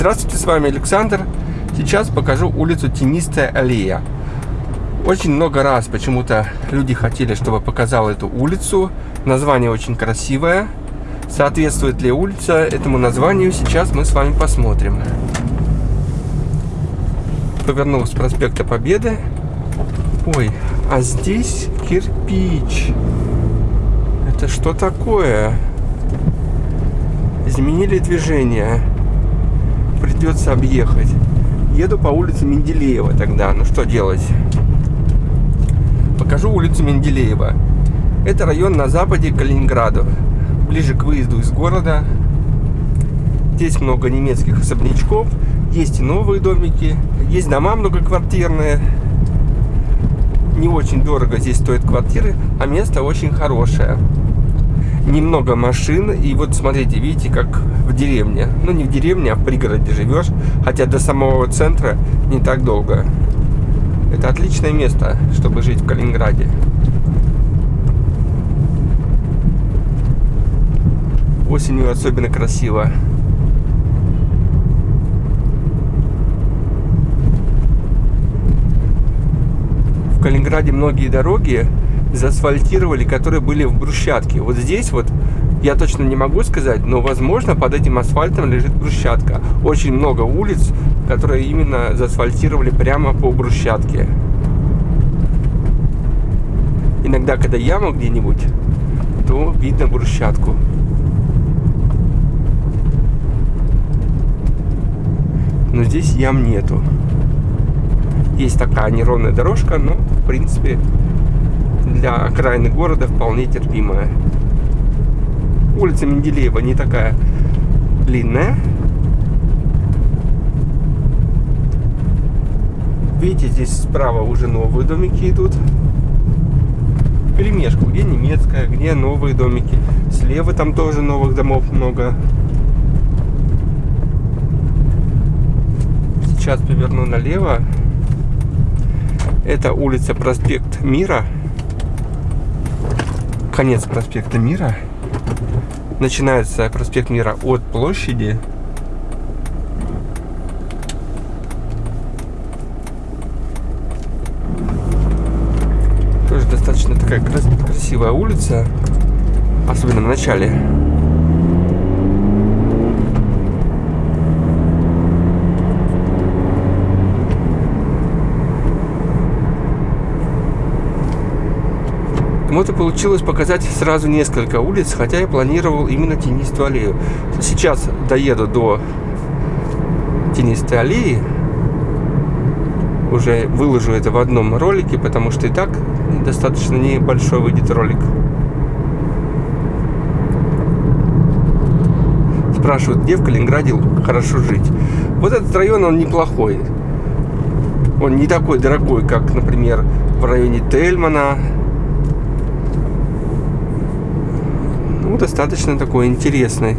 Здравствуйте, с вами Александр. Сейчас покажу улицу Тенистая аллея. Очень много раз почему-то люди хотели, чтобы показал эту улицу. Название очень красивое. Соответствует ли улица этому названию, сейчас мы с вами посмотрим. Повернул с проспекта Победы. Ой, а здесь кирпич. Это что такое? Изменили движение. Придется объехать. Еду по улице Менделеева тогда. Ну что делать? Покажу улицу Менделеева. Это район на западе Калининграда. Ближе к выезду из города. Здесь много немецких особнячков. Есть и новые домики. Есть дома многоквартирные. Не очень дорого здесь стоят квартиры, а место очень хорошее немного машин. И вот смотрите, видите, как в деревне. Ну, не в деревне, а в пригороде живешь. Хотя до самого центра не так долго. Это отличное место, чтобы жить в Калининграде. Осенью особенно красиво. В Калининграде многие дороги заасфальтировали, которые были в брусчатке. Вот здесь вот я точно не могу сказать, но возможно под этим асфальтом лежит брусчатка. Очень много улиц, которые именно заасфальтировали прямо по брусчатке. Иногда, когда яма где-нибудь, то видно брусчатку. Но здесь ям нету. Есть такая неровная дорожка, но в принципе для окраины города вполне терпимая. Улица Менделеева не такая длинная. Видите, здесь справа уже новые домики идут. Перемешку, где немецкая, где новые домики. Слева там тоже новых домов много. Сейчас поверну налево. Это улица Проспект Мира конец проспекта Мира. Начинается проспект Мира от площади. Тоже достаточно такая красивая улица. Особенно в начале. И получилось показать сразу несколько улиц, хотя я планировал именно тенистую аллею. Сейчас доеду до тенистой аллеи, уже выложу это в одном ролике, потому что и так достаточно небольшой выйдет ролик. Спрашивают, где в Калининграде хорошо жить. Вот этот район, он неплохой. Он не такой дорогой, как, например, в районе Тельмана, ну, достаточно такой интересный.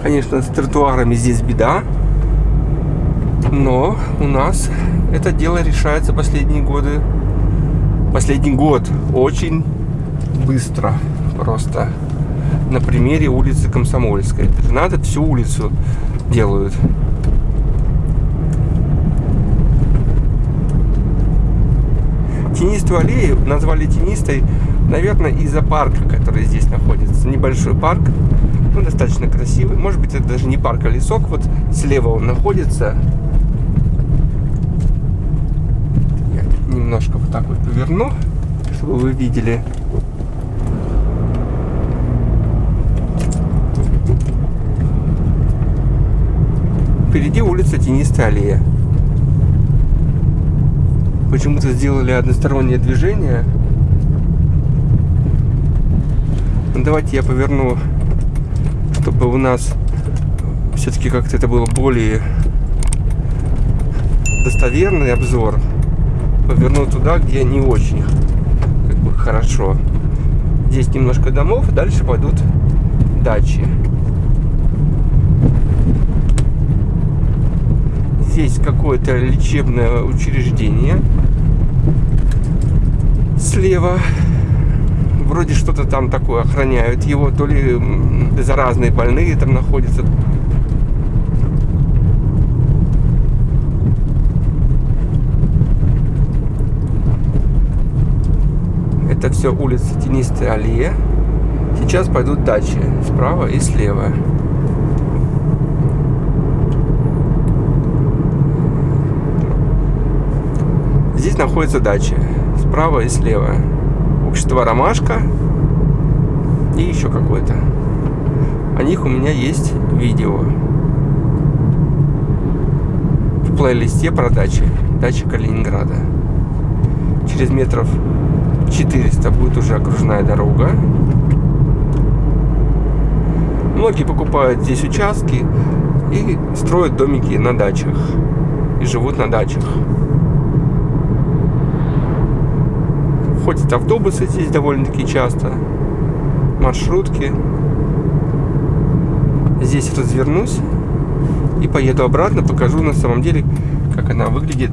Конечно, с тротуарами здесь беда, но у нас это дело решается последние годы. Последний год очень быстро просто. На примере улицы Комсомольской. Надо всю улицу делают. Тенистую аллею назвали тенистой, наверное, из-за парка, который здесь находится. Небольшой парк, ну, достаточно красивый. Может быть, это даже не парк, а лесок. Вот слева он находится. Я немножко вот так вот поверну, чтобы вы видели. Впереди улица Тенистая аллея почему-то сделали одностороннее движение. Ну, давайте я поверну, чтобы у нас все-таки как-то это было более достоверный обзор. Поверну туда, где не очень как бы хорошо. Здесь немножко домов, дальше пойдут дачи. Здесь какое-то лечебное учреждение. Слева Вроде что-то там такое охраняют его, то ли заразные больные там находятся. Это все улица Тенистая аллея. Сейчас пойдут дачи справа и слева. Здесь находятся дачи справа и слева. Общество Ромашка и еще какое-то. О них у меня есть видео в плейлисте про дачи. Дача Калининграда. Через метров 400 будет уже окружная дорога. Многие покупают здесь участки и строят домики на дачах. И живут на дачах. Ходят автобусы здесь довольно-таки часто. Маршрутки. Здесь развернусь и поеду обратно. Покажу на самом деле, как она выглядит.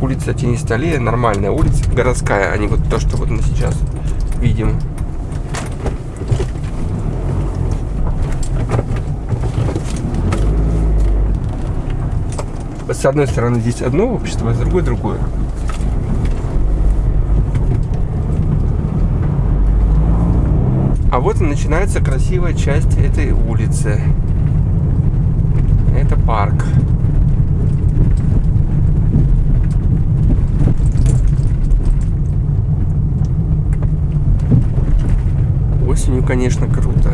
Улица Тенистолея, нормальная улица, городская, а не вот то, что вот мы сейчас видим. С одной стороны здесь одно общество, а с другой другое. А вот и начинается красивая часть этой улицы. Это парк. Осенью, конечно, круто.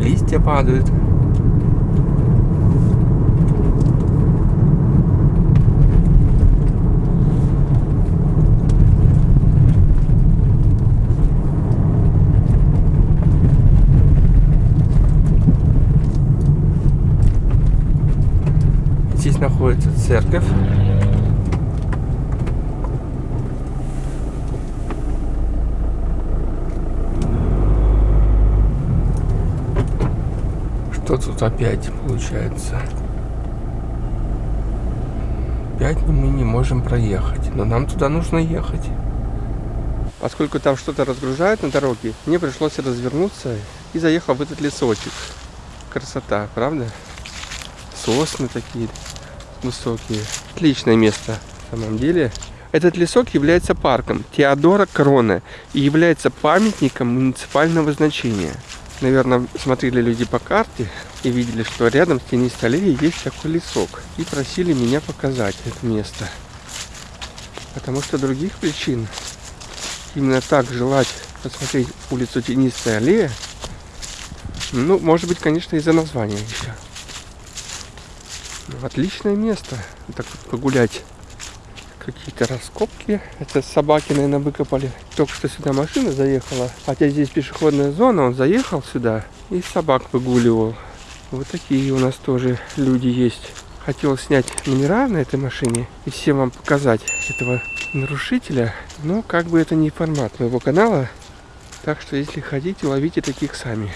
Листья падают. находится церковь. Что тут опять получается? Опять мы не можем проехать, но нам туда нужно ехать. Поскольку там что-то разгружают на дороге, мне пришлось развернуться и заехал в этот лесочек. Красота, правда? Сосны такие высокие. Отличное место, в самом деле. Этот лесок является парком Теодора Крона и является памятником муниципального значения. Наверное, смотрели люди по карте и видели, что рядом с тенистой аллеей есть такой лесок. И просили меня показать это место. Потому что других причин именно так желать посмотреть улицу Тенистая аллея, ну, может быть, конечно, из-за названия еще. Отличное место. Так погулять. Какие-то раскопки. Это собаки, наверное, выкопали. Только что сюда машина заехала. Хотя здесь пешеходная зона. Он заехал сюда и собак выгуливал. Вот такие у нас тоже люди есть. Хотел снять номера на этой машине и всем вам показать этого нарушителя. Но как бы это не формат моего канала. Так что если хотите, ловите таких сами.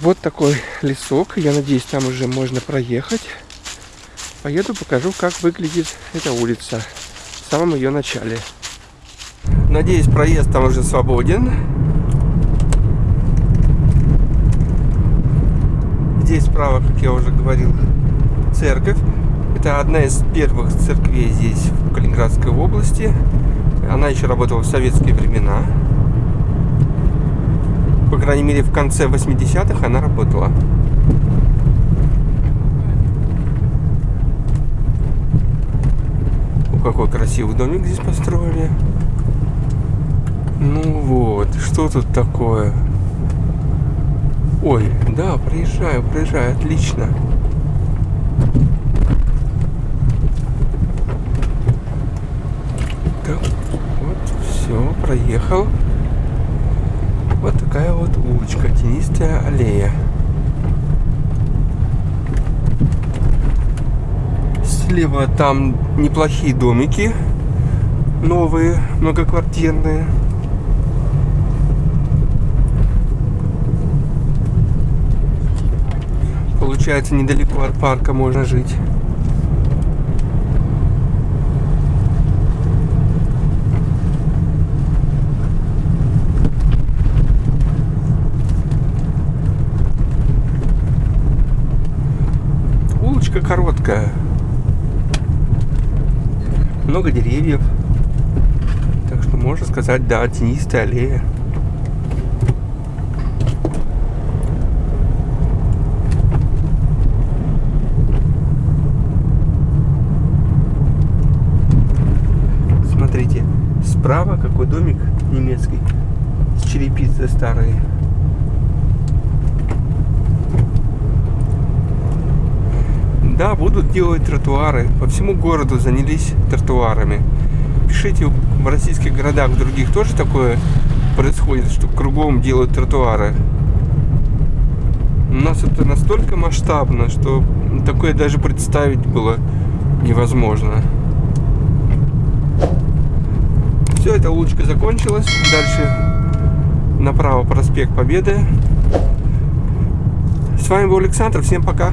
Вот такой лесок. Я надеюсь, там уже можно проехать. Поеду, покажу, как выглядит эта улица в самом ее начале. Надеюсь, проезд там уже свободен. Здесь справа, как я уже говорил, церковь. Это одна из первых церквей здесь, в Калининградской области. Она еще работала в советские времена. По крайней мере, в конце 80-х она работала. Какой красивый домик здесь построили. Ну вот, что тут такое? Ой, да, проезжаю, проезжаю, отлично. Так, вот, все, проехал. Вот такая вот улочка, тенистая аллея. слева там неплохие домики, новые, многоквартирные. Получается, недалеко от парка можно жить. Улочка короткая. Много деревьев. Так что можно сказать, да, тенистая аллея. Смотрите, справа какой домик немецкий с черепицей старой. Да, будут делать тротуары. По всему городу занялись тротуарами. Пишите, в российских городах, в других тоже такое происходит, что кругом делают тротуары. У нас это настолько масштабно, что такое даже представить было невозможно. Все, эта улочка закончилась. Дальше направо проспект Победы. С вами был Александр. Всем пока.